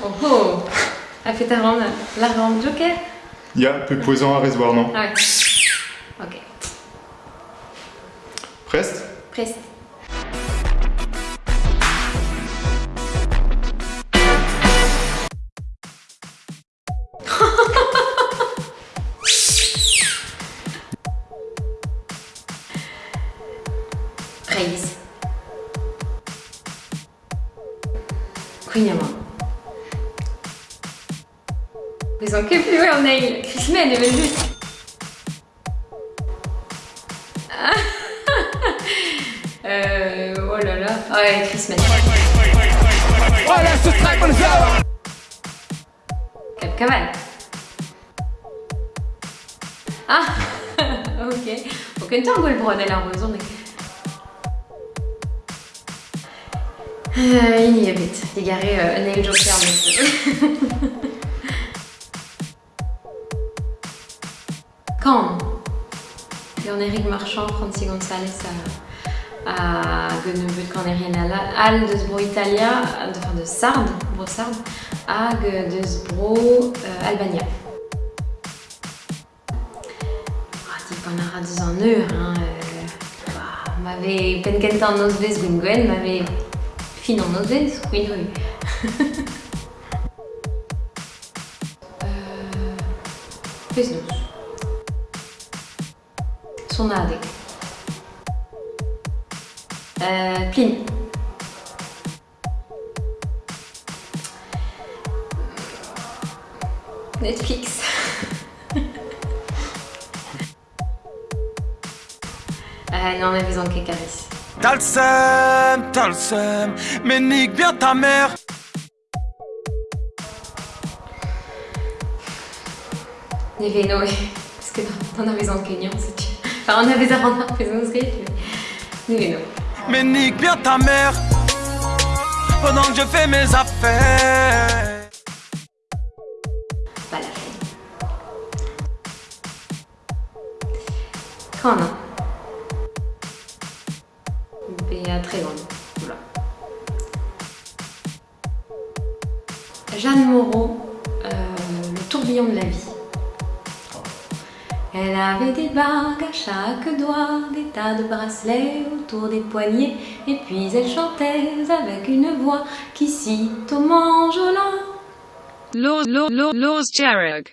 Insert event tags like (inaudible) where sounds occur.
Oh oh Elle fait ta ronde, la ronde joker Ja, beposant a rezoar, non? Ah ouais. Ok. Prest Prest. (laughs) Praise. Queen Ils ont que plus en nail. Chris Men est venu. euh, oh là là. Ah ouais, Chris Men. Capcavan. Ah (laughs) Ok. Och inte han går bra den här rozon. Euh, Inhibit, égaré euh, Nail Joker, mais (laughs) Quand Jan-Éric Marchand, Franci González à, à Gunnebut Corneriana Al de Sbro Italia, de, enfin de Sardes, à euh, Albania. Ah, typ en ara deux en ur, hein, euh, bah, m'avait penkentan nos vez Gwen m'avait fin en nos vez, oui, oui. euh, Pes Sonadik. Euh, Pline. Netflix. (laughs) euh, non, mais vous en Caris. T'as le seum, t'as le seum, mais nique bien ta mère Ni veno, parce que dans, dans la maison de Kenyan, c'est Enfin, on avait ça en maison de mais ni veno. Mais nique bien ta mère Pendant que je fais mes affaires Pas la peine. A Béa très grande. Voilà. Jeanne Moreau, euh, Le tourbillon de la vie. Elle avait des bagues à chaque doigt, des tas de bracelets autour des poignets, et puis elle chantait avec une voix qui cite au law, law, laws.